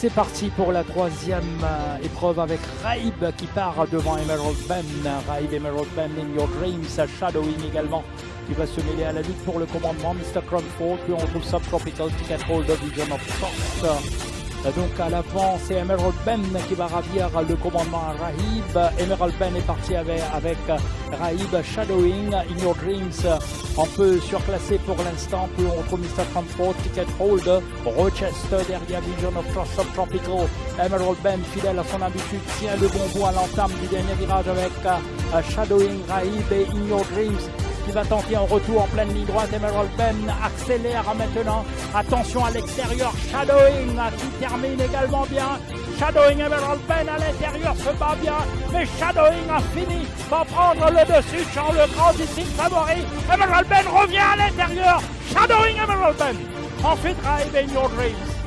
C'est parti pour la troisième euh, épreuve avec Raib qui part devant Emerald Ben. Raib, Emerald Ben in Your Dreams, Shadowing également qui va se mêler à la lutte pour le commandement. Mr. Crumford, puis on retrouve Subtropical Ticket Holder Vision of Force. Donc à l'avant, c'est Emerald Ben qui va ravir le commandement à Rahib. Emerald Ben est parti avec, Rahib Shadowing In Your Dreams. Un peu surclassé pour l'instant. Puis on retrouve Mr. Transport, Ticket Hold, Rochester derrière Vision of Trust Subtropical. Emerald Ben, fidèle à son habitude, tient le bon bout à l'entame du dernier virage avec uh, Shadowing Rahib et In Your Dreams qui va tenter un retour en pleine ligne droite. Emerald Ben accélère maintenant. Attention à l'extérieur. Shadowing qui termine également bien. Shadowing Emerald Ben à l'intérieur se bat bien. Mais Shadowing a fini par prendre le dessus sur le grand ici favori. Emerald Ben revient à l'intérieur. Shadowing Emerald Ben. Ensuite, Drive in Your Dreams.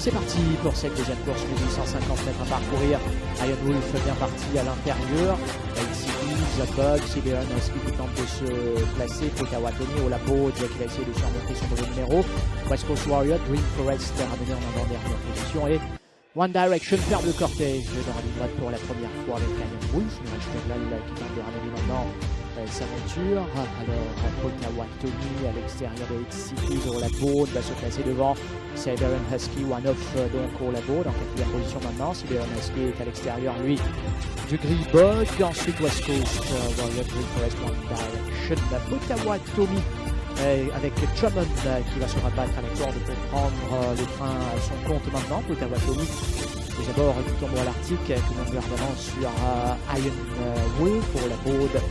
C'est parti pour cette deuxième course, 850 mètres à parcourir. Iron Wolf bien parti à l'intérieur. Bug, Siberian Husky qui tente de se placer. Potawatomi au labo, qui va essayer de surmonter son mauvais numéro. West Coast Warrior, Green Forest ramené en avant-dernière position. Et One Direction ferme le cortège dans la ligne droite pour la première fois avec Iron Wolf. Mirage qui tente de ramener maintenant sa monture. Alors, Potawatomi à l'extérieur de City au labo va se placer devant Siberian Husky, one off euh, donc au labo, dans quatrième position maintenant. Siberian Husky est à l'extérieur, lui, du Gris Bug. Ensuite, West Coast, uh, Warrior Forest, One Direction, Potawatomi. avec Drummond euh, qui va se rabattre à l'accord de prendre euh, le train à son compte maintenant. Potawatomi les abords du tombeau à l'Arctique, tout le monde gardement sur Iron Wolf pour la baude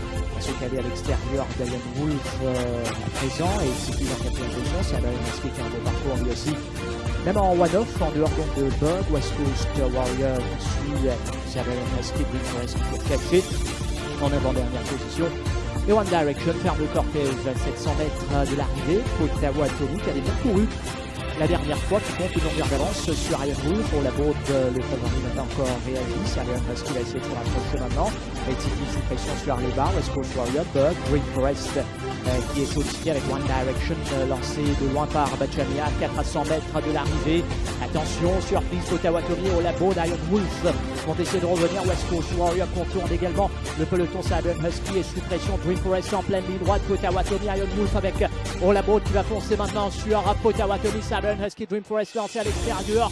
se caler à l'extérieur d'Iron Wolf à présent et c'est plus en quatrième position, c'est Iron Wolf qui a un parcours lui aussi même en one-off, en dehors donc de Bug, West Coast Warrior suit Iron Wolf Green Forest pour cacher en avant-dernière position et One Direction ferme le cortège à 700 mètres de l'arrivée. Ottawa Tommy qui a bien couru la dernière fois qui compte une longueur d'avance sur Iron Wolf. Pour la bourde, le favori n'a pas encore réagi. C'est Iron Husky va essayer de se rapprocher maintenant. Sous pression sur les barres. West Coast Warrior, Bug, Green Forest euh, qui est sollicité avec One Direction euh, lancé de loin par Bachamia, 4 à 100 mètres de l'arrivée. Attention, surprise Potawatomi au labo d'Iron Wolf vont essayer de revenir. West Coast Warrior contourne également le peloton Iron Husky et sous pression Green Forest en pleine ligne droite. Potawatomi, Iron Wolf avec au labo qui va foncer maintenant sur Potawatomi, Siren Husky, Dream Forest lancé à l'extérieur.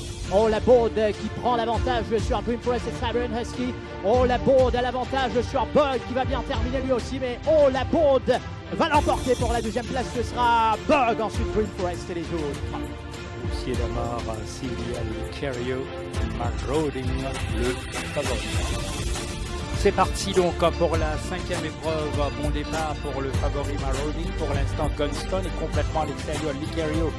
La Bode qui prend l'avantage sur Dream Forest et Siren Husky. Oh la Bode à l'avantage sur Bug qui va bien terminer lui aussi. Mais oh la Bode va l'emporter pour la deuxième place. Ce sera Bug, ensuite Dream Forest et les autres. C'est parti donc pour la cinquième épreuve. Bon départ pour le favori Marodi. Pour l'instant, Gunston est complètement à l'extérieur. Licario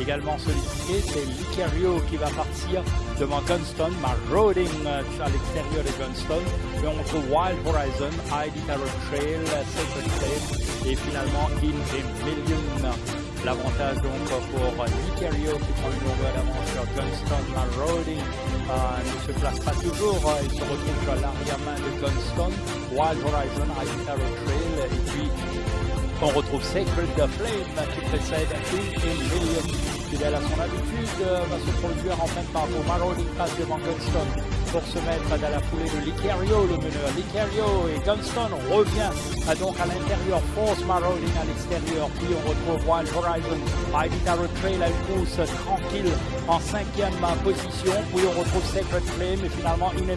également sollicité. C'est Licario qui va partir devant Gunston. Maroding à l'extérieur de Gunston. Et on trouve Wild Horizon, ID Tarot Trail, Sacred Flame et finalement In a Million. L'avantage donc pour Nicario qui prend une longueur d'avance sur Gunston. Marody euh, ne se place pas toujours, euh, il se retrouve sur l'arrière-main de Gunston. Wild Horizon, Tarot Trail et puis on retrouve Sacred Flame qui précède In Million fidèle à son habitude, euh, va se produire en même temps pour Maroni passe devant Gunston pour se mettre dans la foulée de Licario, le meneur. Licario et Gunston revient donc à l'intérieur, force Maroni à l'extérieur, puis on retrouve Wild Horizon, Tarot Trail à une course tranquille en cinquième position, puis on retrouve Sacred Flame et finalement In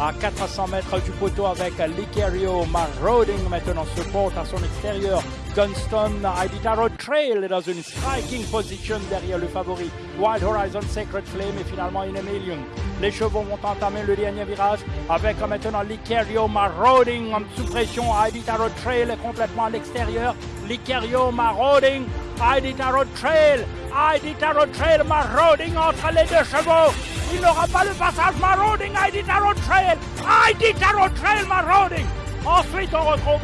à 400 mètres du poteau avec Licario. Marauding maintenant se porte à son extérieur. Gunston, Ibitaro Trail est dans une striking position derrière le favori. Wild Horizon, Sacred Flame et finalement In a Million. Les chevaux vont entamer le dernier virage avec maintenant Licario Marauding en sous pression. Ibitaro Trail est complètement à l'extérieur. Licario Marauding, Ibitaro Trail, Ibitaro Trail Marauding entre les deux chevaux. Il n'aura pas le passage marauding, ID Tarot Trail, ID Tarot Trail marauding. Ensuite, on retrouve